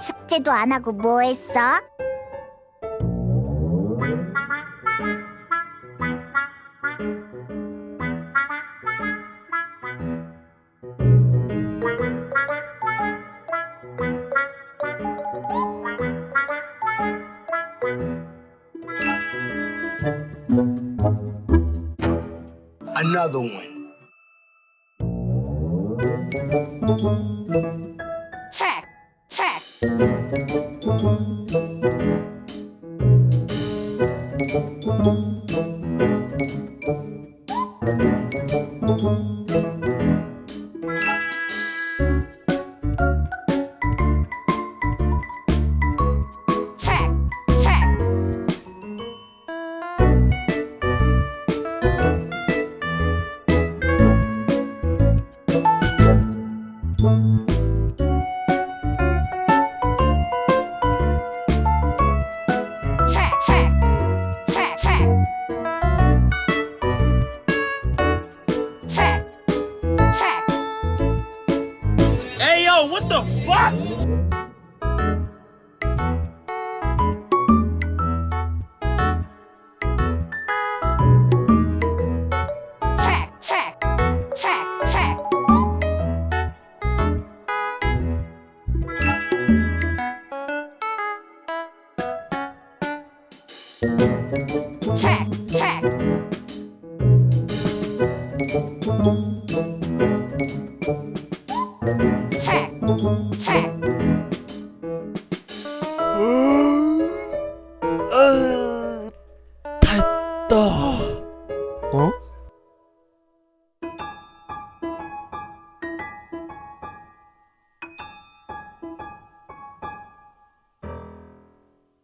숙제도 안 하고 뭐 했어? One. Check. Hey, yo, what the fuck? Check, check, check, check. Check, check. 다 했다 어? 어?